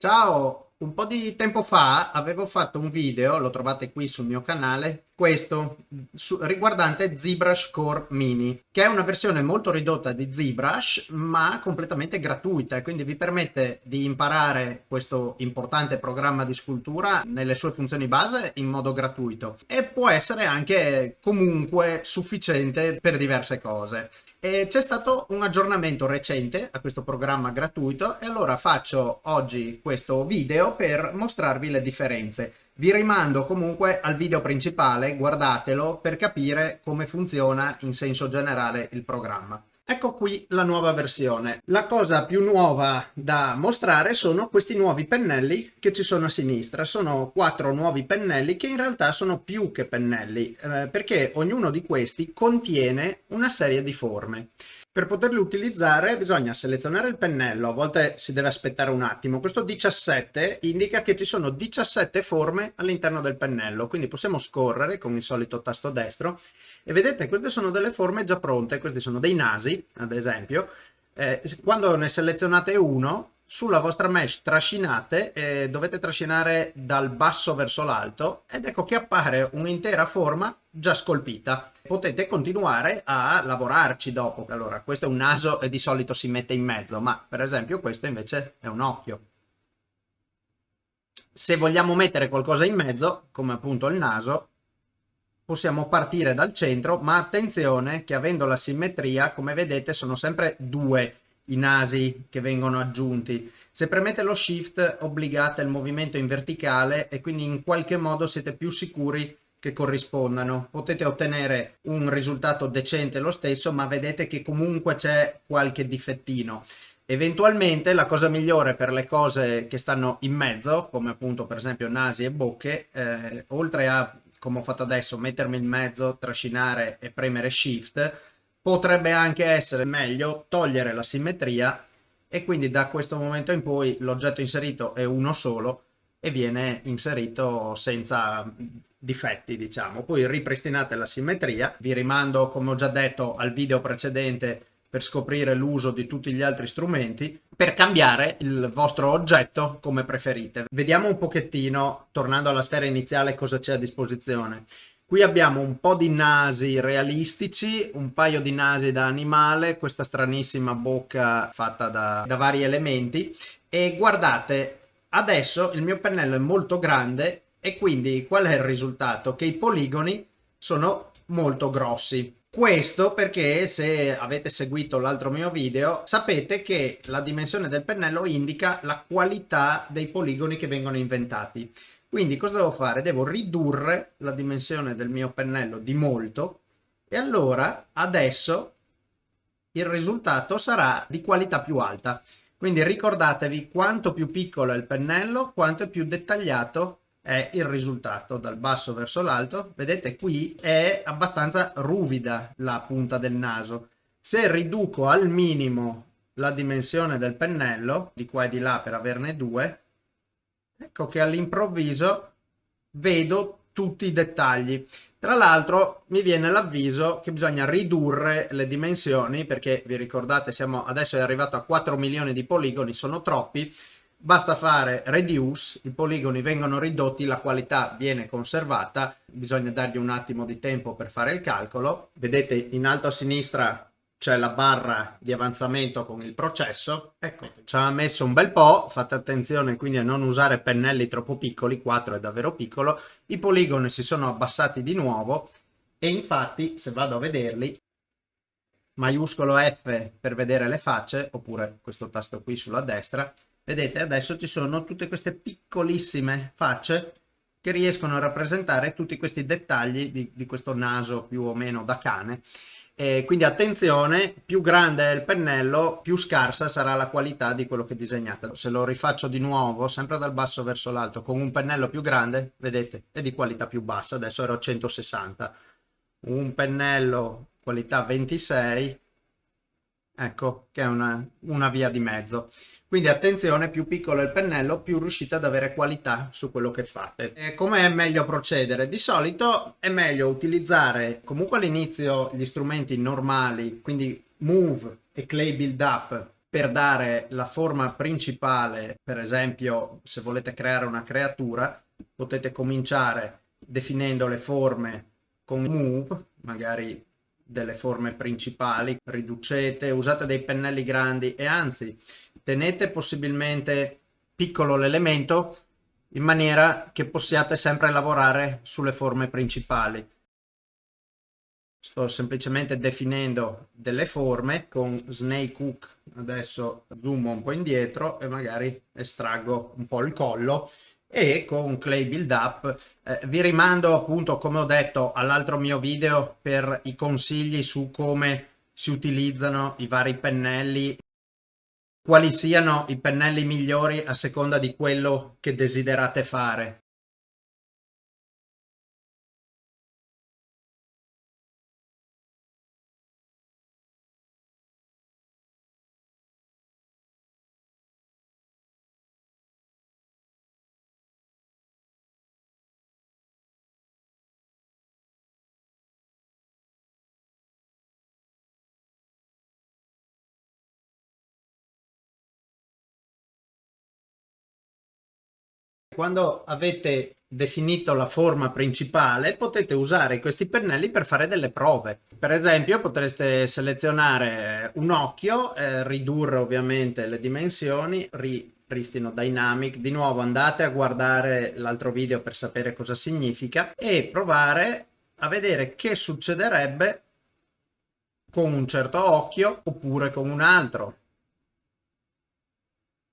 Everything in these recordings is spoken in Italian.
Ciao, un po' di tempo fa avevo fatto un video, lo trovate qui sul mio canale, questo su, riguardante ZBrush Core Mini, che è una versione molto ridotta di ZBrush ma completamente gratuita quindi vi permette di imparare questo importante programma di scultura nelle sue funzioni base in modo gratuito e può essere anche comunque sufficiente per diverse cose. C'è stato un aggiornamento recente a questo programma gratuito e allora faccio oggi questo video per mostrarvi le differenze. Vi rimando comunque al video principale, guardatelo per capire come funziona in senso generale il programma. Ecco qui la nuova versione. La cosa più nuova da mostrare sono questi nuovi pennelli che ci sono a sinistra. Sono quattro nuovi pennelli che in realtà sono più che pennelli eh, perché ognuno di questi contiene una serie di forme. Per poterli utilizzare bisogna selezionare il pennello, a volte si deve aspettare un attimo. Questo 17 indica che ci sono 17 forme all'interno del pennello, quindi possiamo scorrere con il solito tasto destro e vedete queste sono delle forme già pronte, questi sono dei nasi ad esempio. Eh, quando ne selezionate uno sulla vostra mesh trascinate e dovete trascinare dal basso verso l'alto ed ecco che appare un'intera forma già scolpita. Potete continuare a lavorarci dopo. Allora, questo è un naso e di solito si mette in mezzo, ma per esempio questo invece è un occhio. Se vogliamo mettere qualcosa in mezzo, come appunto il naso, possiamo partire dal centro, ma attenzione che avendo la simmetria, come vedete, sono sempre due i nasi che vengono aggiunti. Se premete lo shift obbligate il movimento in verticale e quindi in qualche modo siete più sicuri che corrispondano. Potete ottenere un risultato decente lo stesso, ma vedete che comunque c'è qualche difettino. Eventualmente la cosa migliore per le cose che stanno in mezzo, come appunto per esempio nasi e bocche, eh, oltre a, come ho fatto adesso, mettermi in mezzo, trascinare e premere shift, potrebbe anche essere meglio togliere la simmetria e quindi da questo momento in poi l'oggetto inserito è uno solo e viene inserito senza difetti diciamo. Poi ripristinate la simmetria. Vi rimando come ho già detto al video precedente per scoprire l'uso di tutti gli altri strumenti per cambiare il vostro oggetto come preferite. Vediamo un pochettino tornando alla sfera iniziale cosa c'è a disposizione Qui abbiamo un po' di nasi realistici, un paio di nasi da animale, questa stranissima bocca fatta da, da vari elementi e guardate, adesso il mio pennello è molto grande e quindi qual è il risultato? Che i poligoni sono molto grossi. Questo perché se avete seguito l'altro mio video sapete che la dimensione del pennello indica la qualità dei poligoni che vengono inventati. Quindi cosa devo fare? Devo ridurre la dimensione del mio pennello di molto e allora adesso il risultato sarà di qualità più alta. Quindi ricordatevi quanto più piccolo è il pennello, quanto più dettagliato è il risultato dal basso verso l'alto. Vedete qui è abbastanza ruvida la punta del naso. Se riduco al minimo la dimensione del pennello, di qua e di là per averne due, ecco che all'improvviso vedo tutti i dettagli. Tra l'altro mi viene l'avviso che bisogna ridurre le dimensioni perché vi ricordate siamo adesso è arrivato a 4 milioni di poligoni, sono troppi. Basta fare reduce, i poligoni vengono ridotti, la qualità viene conservata, bisogna dargli un attimo di tempo per fare il calcolo. Vedete in alto a sinistra c'è la barra di avanzamento con il processo. Ecco, ci ha messo un bel po', fate attenzione quindi a non usare pennelli troppo piccoli, 4 è davvero piccolo, i poligoni si sono abbassati di nuovo e infatti se vado a vederli, maiuscolo F per vedere le facce, oppure questo tasto qui sulla destra, vedete adesso ci sono tutte queste piccolissime facce che riescono a rappresentare tutti questi dettagli di, di questo naso più o meno da cane e quindi attenzione, più grande è il pennello, più scarsa sarà la qualità di quello che disegnate. Se lo rifaccio di nuovo, sempre dal basso verso l'alto, con un pennello più grande, vedete, è di qualità più bassa, adesso ero a 160. Un pennello qualità 26, ecco, che è una, una via di mezzo. Quindi attenzione, più piccolo è il pennello, più riuscite ad avere qualità su quello che fate. Come è meglio procedere? Di solito è meglio utilizzare comunque all'inizio gli strumenti normali, quindi Move e Clay Build Up per dare la forma principale, per esempio se volete creare una creatura, potete cominciare definendo le forme con move, magari delle forme principali, riducete, usate dei pennelli grandi e anzi tenete possibilmente piccolo l'elemento in maniera che possiate sempre lavorare sulle forme principali. Sto semplicemente definendo delle forme con Snake Hook, adesso zoom un po' indietro e magari estraggo un po' il collo e con Clay Build Up eh, vi rimando appunto come ho detto all'altro mio video per i consigli su come si utilizzano i vari pennelli quali siano i pennelli migliori a seconda di quello che desiderate fare quando avete definito la forma principale potete usare questi pennelli per fare delle prove. Per esempio potreste selezionare un occhio eh, ridurre ovviamente le dimensioni ripristino dynamic. Di nuovo andate a guardare l'altro video per sapere cosa significa e provare a vedere che succederebbe con un certo occhio oppure con un altro.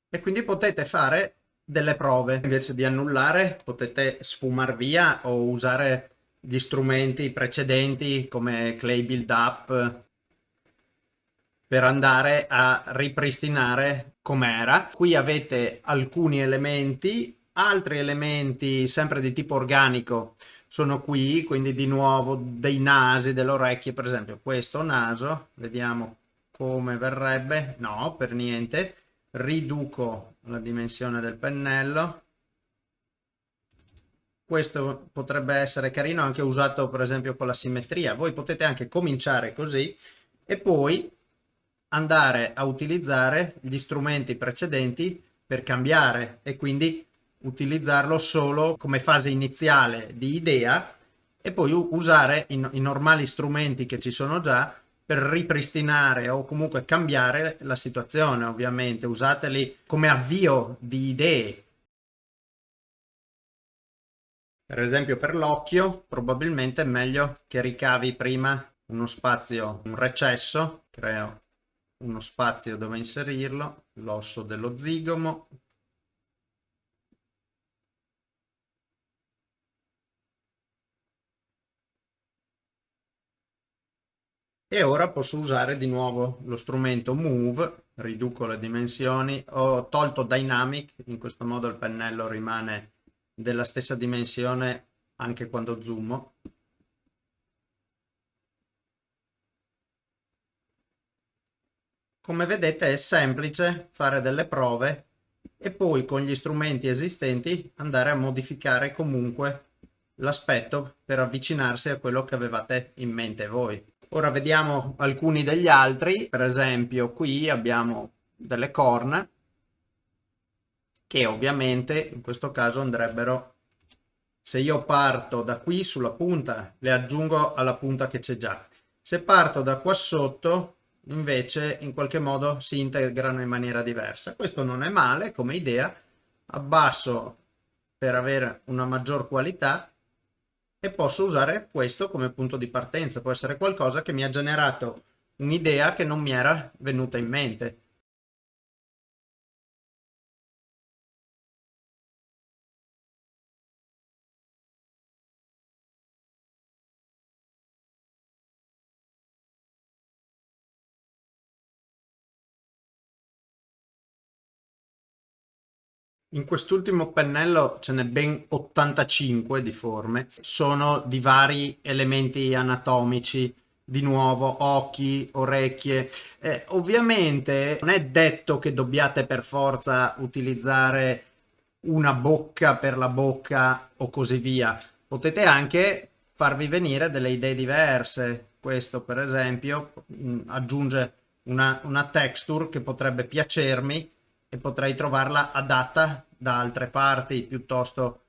E quindi potete fare delle prove. Invece di annullare potete sfumar via o usare gli strumenti precedenti come Clay Build Up per andare a ripristinare com'era. Qui avete alcuni elementi, altri elementi sempre di tipo organico sono qui, quindi di nuovo dei nasi, delle orecchie, per esempio questo naso, vediamo come verrebbe, no, per niente, riduco la dimensione del pennello. Questo potrebbe essere carino anche usato per esempio con la simmetria. Voi potete anche cominciare così e poi andare a utilizzare gli strumenti precedenti per cambiare e quindi utilizzarlo solo come fase iniziale di idea e poi usare i, i normali strumenti che ci sono già per ripristinare o comunque cambiare la situazione ovviamente. Usateli come avvio di idee. Per esempio per l'occhio probabilmente è meglio che ricavi prima uno spazio un recesso creo uno spazio dove inserirlo l'osso dello zigomo e ora posso usare di nuovo lo strumento move riduco le dimensioni. Ho tolto dynamic in questo modo il pennello rimane della stessa dimensione anche quando zoom come vedete è semplice fare delle prove e poi con gli strumenti esistenti andare a modificare comunque l'aspetto per avvicinarsi a quello che avevate in mente voi Ora vediamo alcuni degli altri, per esempio qui abbiamo delle corna che ovviamente in questo caso andrebbero, se io parto da qui sulla punta, le aggiungo alla punta che c'è già. Se parto da qua sotto invece in qualche modo si integrano in maniera diversa. Questo non è male come idea, abbasso per avere una maggior qualità e posso usare questo come punto di partenza. Può essere qualcosa che mi ha generato un'idea che non mi era venuta in mente. In quest'ultimo pennello ce n'è ben 85 di forme, sono di vari elementi anatomici, di nuovo occhi, orecchie. Eh, ovviamente non è detto che dobbiate per forza utilizzare una bocca per la bocca o così via. Potete anche farvi venire delle idee diverse. Questo per esempio aggiunge una, una texture che potrebbe piacermi e potrei trovarla adatta da altre parti piuttosto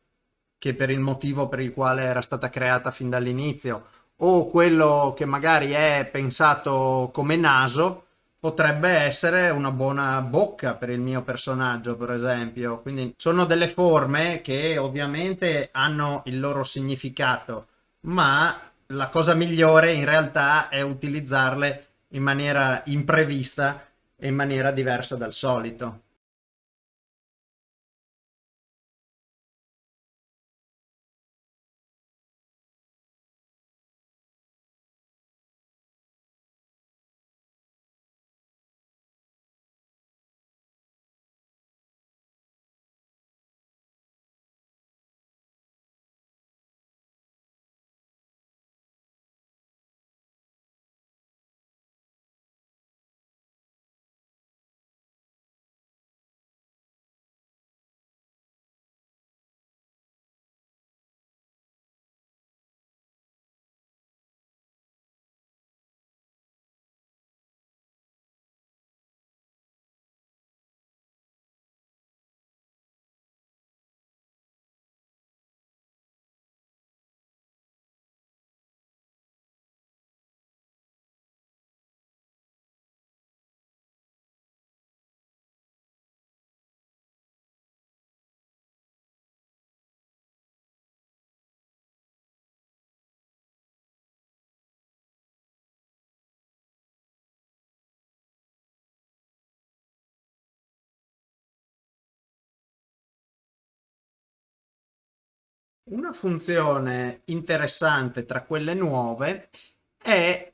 che per il motivo per il quale era stata creata fin dall'inizio. O quello che magari è pensato come naso potrebbe essere una buona bocca per il mio personaggio per esempio. Quindi sono delle forme che ovviamente hanno il loro significato ma la cosa migliore in realtà è utilizzarle in maniera imprevista e in maniera diversa dal solito Una funzione interessante tra quelle nuove è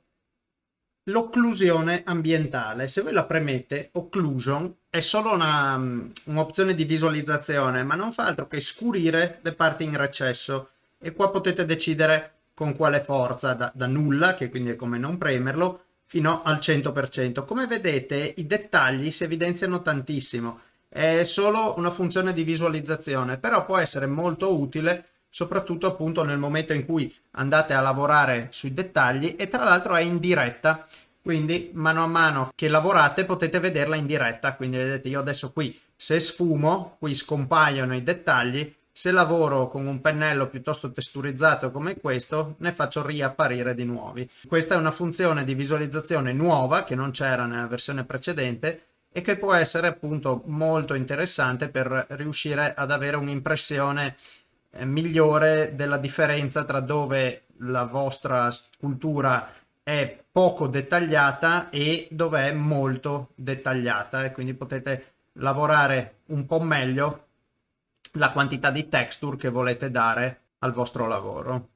l'occlusione ambientale. Se voi la premete, occlusion è solo un'opzione di visualizzazione, ma non fa altro che scurire le parti in recesso e qua potete decidere con quale forza, da, da nulla, che quindi è come non premerlo, fino al 100%. Come vedete i dettagli si evidenziano tantissimo, è solo una funzione di visualizzazione, però può essere molto utile soprattutto appunto nel momento in cui andate a lavorare sui dettagli e tra l'altro è in diretta. Quindi mano a mano che lavorate potete vederla in diretta. Quindi vedete io adesso qui se sfumo qui scompaiono i dettagli. Se lavoro con un pennello piuttosto testurizzato come questo ne faccio riapparire di nuovi. Questa è una funzione di visualizzazione nuova che non c'era nella versione precedente e che può essere appunto molto interessante per riuscire ad avere un'impressione migliore della differenza tra dove la vostra scultura è poco dettagliata e dove è molto dettagliata e quindi potete lavorare un po' meglio la quantità di texture che volete dare al vostro lavoro.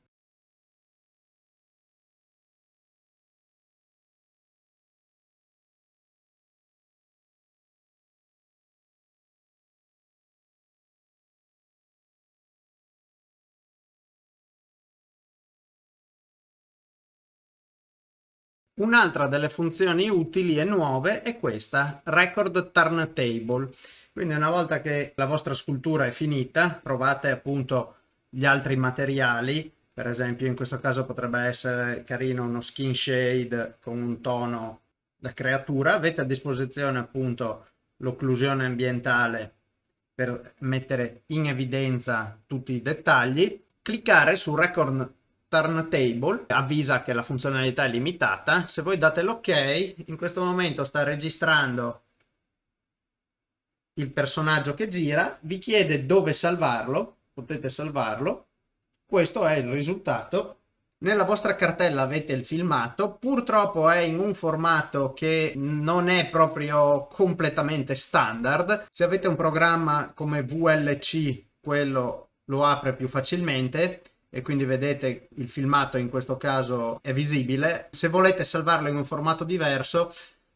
Un'altra delle funzioni utili e nuove è questa, Record Turntable. Quindi una volta che la vostra scultura è finita, provate appunto gli altri materiali, per esempio in questo caso potrebbe essere carino uno skin shade con un tono da creatura, avete a disposizione appunto l'occlusione ambientale per mettere in evidenza tutti i dettagli, cliccare su Record Turntable avvisa che la funzionalità è limitata. Se voi date l'ok, in questo momento sta registrando il personaggio che gira, vi chiede dove salvarlo, potete salvarlo. Questo è il risultato. Nella vostra cartella avete il filmato, purtroppo è in un formato che non è proprio completamente standard. Se avete un programma come VLC, quello lo apre più facilmente e quindi vedete il filmato in questo caso è visibile. Se volete salvarlo in un formato diverso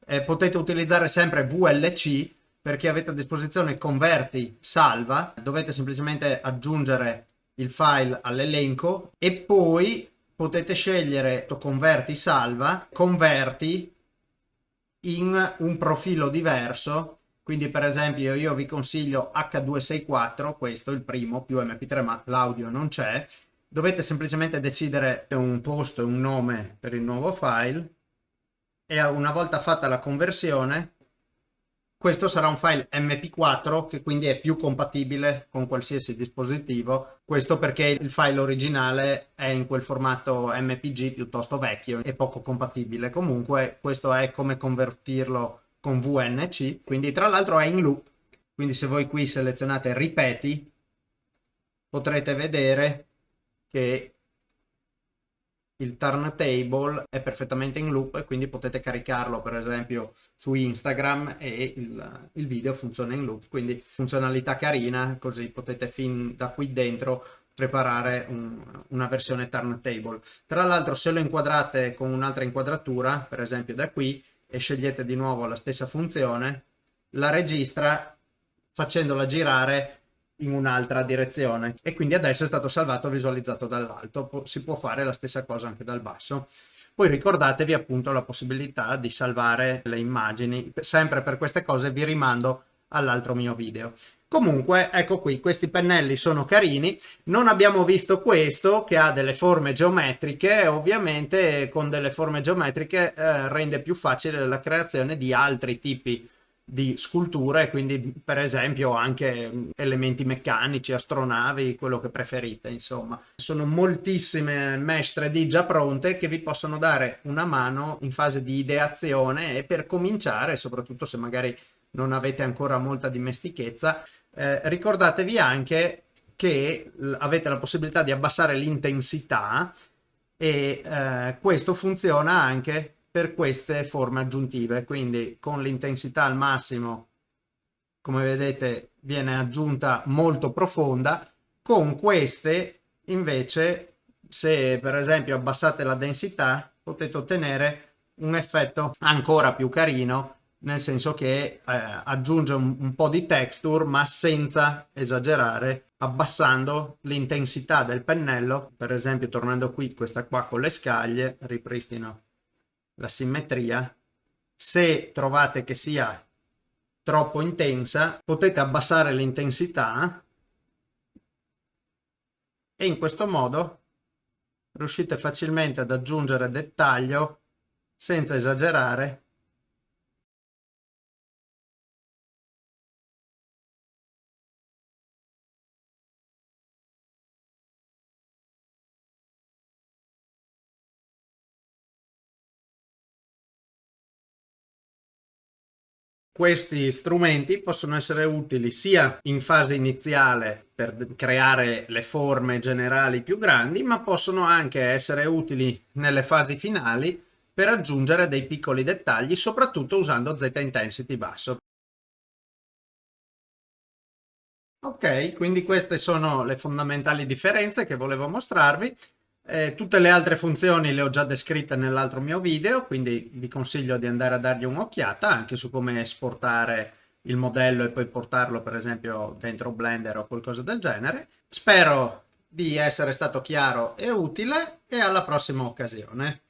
eh, potete utilizzare sempre VLC perché avete a disposizione converti salva, dovete semplicemente aggiungere il file all'elenco e poi potete scegliere converti salva, converti in un profilo diverso. Quindi per esempio io vi consiglio H264 questo il primo più mp3 ma l'audio non c'è dovete semplicemente decidere un posto e un nome per il nuovo file e una volta fatta la conversione questo sarà un file mp4 che quindi è più compatibile con qualsiasi dispositivo. Questo perché il file originale è in quel formato mpg piuttosto vecchio e poco compatibile. Comunque questo è come convertirlo con vnc quindi tra l'altro è in loop. Quindi se voi qui selezionate ripeti potrete vedere che il turntable è perfettamente in loop e quindi potete caricarlo per esempio su Instagram e il, il, video funziona in loop. Quindi funzionalità carina così potete fin da qui dentro preparare un, una versione turntable. Tra l'altro se lo inquadrate con un'altra inquadratura per esempio da qui e scegliete di nuovo la stessa funzione la registra facendola girare in un'altra direzione. E quindi adesso è stato salvato visualizzato dall'alto. Si può fare la stessa cosa anche dal basso. Poi ricordatevi appunto la possibilità di salvare le immagini. Sempre per queste cose vi rimando all'altro mio video. Comunque ecco qui questi pennelli sono carini. Non abbiamo visto questo che ha delle forme geometriche. Ovviamente con delle forme geometriche eh, rende più facile la creazione di altri tipi di sculture, quindi per esempio anche elementi meccanici, astronavi, quello che preferite, insomma. Sono moltissime mesh 3D già pronte che vi possono dare una mano in fase di ideazione e per cominciare, soprattutto se magari non avete ancora molta dimestichezza, eh, ricordatevi anche che avete la possibilità di abbassare l'intensità e eh, questo funziona anche per queste forme aggiuntive. Quindi con l'intensità al massimo come vedete viene aggiunta molto profonda. Con queste invece se per esempio abbassate la densità potete ottenere un effetto ancora più carino nel senso che eh, aggiunge un, un po' di texture ma senza esagerare abbassando l'intensità del pennello. Per esempio tornando qui questa qua con le scaglie ripristino la simmetria, se trovate che sia troppo intensa potete abbassare l'intensità e in questo modo riuscite facilmente ad aggiungere dettaglio senza esagerare questi strumenti possono essere utili sia in fase iniziale per creare le forme generali più grandi, ma possono anche essere utili nelle fasi finali per aggiungere dei piccoli dettagli, soprattutto usando Z intensity basso. Ok, quindi queste sono le fondamentali differenze che volevo mostrarvi. Eh, tutte le altre funzioni le ho già descritte nell'altro mio video, quindi vi consiglio di andare a dargli un'occhiata anche su come esportare il modello e poi portarlo per esempio dentro Blender o qualcosa del genere. Spero di essere stato chiaro e utile e alla prossima occasione.